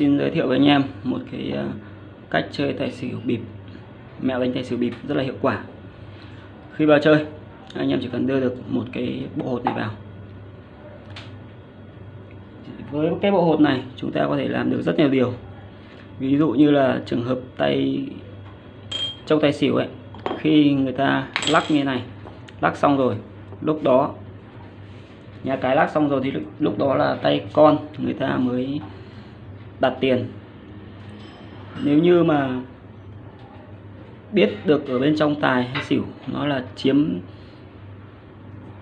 Xin giới thiệu với anh em một cái ờ, cách chơi tài xỉu bịp. Mẹo đánh tài xỉu bịp rất là hiệu quả. Khi vào chơi, anh em chỉ cần đưa được một cái bộ hột này vào. Với cái bộ hột này, chúng ta có thể làm được rất nhiều điều. Ví dụ như là trường hợp tay, trong tài xỉu ấy, khi người ta lắc như này, lắc xong rồi, lúc đó, nhà cái lắc xong rồi thì lúc đó là tay con người ta mới đặt tiền. Nếu như mà biết được ở bên trong tài hay xỉu nó là chiếm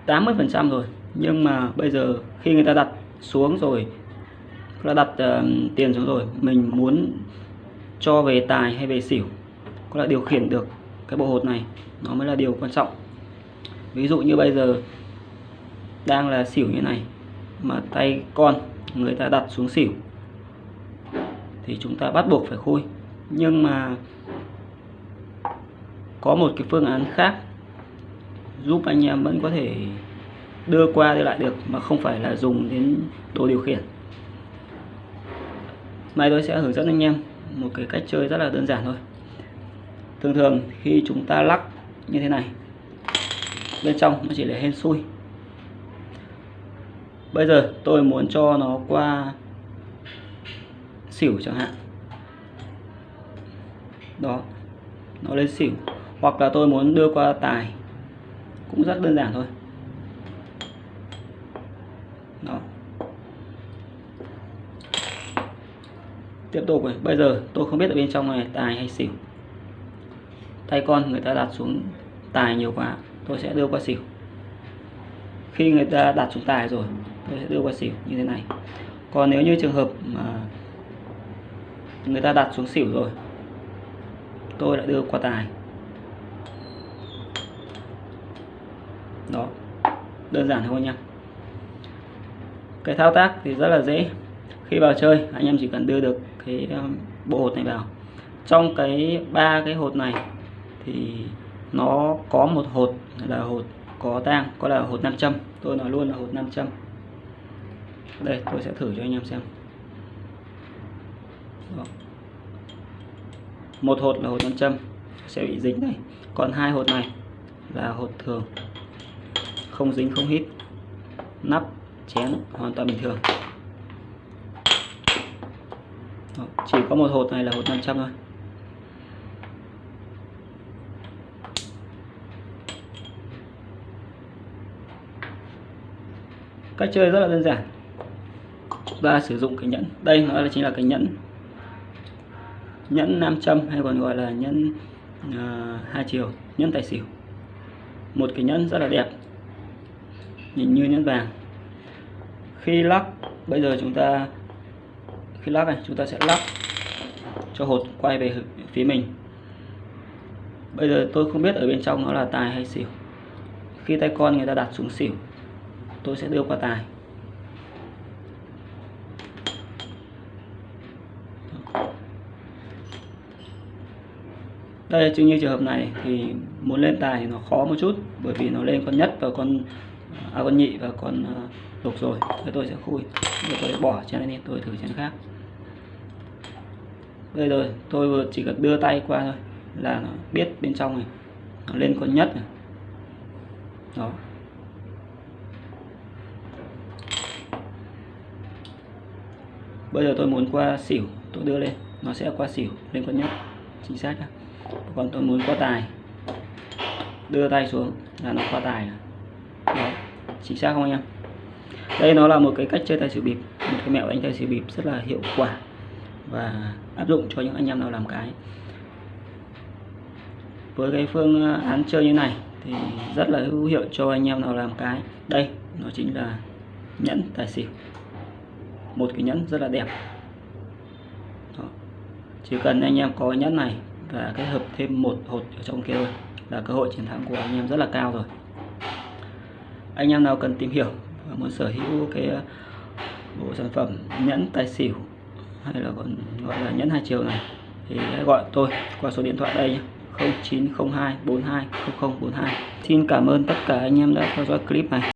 80% rồi. Nhưng mà bây giờ khi người ta đặt xuống rồi là đặt uh, tiền xuống rồi mình muốn cho về tài hay về xỉu có là điều khiển được cái bộ hột này nó mới là điều quan trọng. Ví dụ như bây giờ đang là xỉu như này mà tay con người ta đặt xuống xỉu thì chúng ta bắt buộc phải khui. Nhưng mà có một cái phương án khác giúp anh em vẫn có thể đưa qua đưa lại được mà không phải là dùng đến đồ điều khiển. Nay tôi sẽ hướng dẫn anh em một cái cách chơi rất là đơn giản thôi. Thường thường khi chúng ta lắc như thế này, bên trong nó chỉ là hên xui. Bây giờ tôi muốn cho nó qua xỉu chẳng hạn. Đó, nó lên xỉu. Hoặc là tôi muốn đưa qua tài, cũng rất đơn giản thôi. Đó. Tiếp tục này, bây giờ tôi không biết ở bên trong này tài hay xỉu. Tay con người ta đặt xuống tài nhiều quá, tôi sẽ đưa qua xỉu. Khi người ta đặt xuống tài rồi, tôi sẽ đưa qua xỉu như thế này. Còn nếu như trường hợp mà người ta đặt xuống xỉu rồi. Tôi lại đưa qua tài. Đó, đơn giản thôi nha. Cái thao tác thì rất là dễ. Khi vào chơi, anh em chỉ cần đưa được cái um, bộ hột này vào. Trong cái ba cái hột này thì nó có một hột là hột có tang, có là hột nam châm. Tôi nói luôn là hột nam châm. Đây, tôi sẽ thử cho anh em xem đó một hột là hột nam châm, sẽ bị dính đây. Còn hai hột này là hột thường. Không dính, không hít. Nắp, chén, hoàn toàn bình thường. Đó. chỉ có một hột này là hột 500 thôi. Cách chơi rất là đơn giản. Và sử dụng cái nhẫn. Đây nó là chính là cái nhẫn nhẫn nam châm hay còn gọi là nhẫn uh, hai chiều nhẫn tài xỉu. Một cái nhẫn rất là đẹp nhìn như nhẫn vàng. Khi lắc bây giờ chúng ta khi lắc này chúng ta sẽ lắc cho hột quay về phía mình. Bây giờ tôi không biết ở bên trong nó là tài hay xỉu. Khi tay con người ta đặt xuống xỉu tôi sẽ đưa qua tài. Đây chứ như trường hợp này thì muốn lên tài thì nó khó một chút bởi vì nó lên con nhất và con à, con nhị và con uh, lục rồi. Thế tôi sẽ khui rồi tôi bỏ chén này tôi thử chén khác. Đây rồi tôi vừa chỉ cần đưa tay qua thôi là nó biết bên trong này nó lên con nhất này. Đó. Bây giờ tôi muốn qua xỉu tôi đưa lên nó sẽ qua xỉu lên con nhất chính xác nhá còn tôi muốn qua tài. Đưa tay xuống là nó qua tài đó chính xác không anh em? Đây nó là một cái cách chơi tài xỉu bịp. Một cái mẹo đánh tài xỉu bịp rất là hiệu quả và áp dụng cho những anh em nào làm cái. Với cái phương ờ, án chơi như này thì rất là hữu hiệu cho anh em nào làm cái. Đây, nó chính là nhẫn tài xỉu. Một cái nhẫn rất là đẹp. Đó. chỉ cần anh em có nhẫn này và kết hợp thêm một hột ở trong kia thôi. Là cơ hội chiến thắng của anh em rất là cao rồi. Anh em nào cần tìm hiểu và muốn sở hữu cái ờ, bộ sản phẩm nhẫn tài xỉu hay là còn gọi là nhẫn hai chiều này, thì hãy gọi tôi qua số điện thoại đây nhé. 0902 42 0042 Xin cảm ơn tất cả anh em đã theo dõi clip này.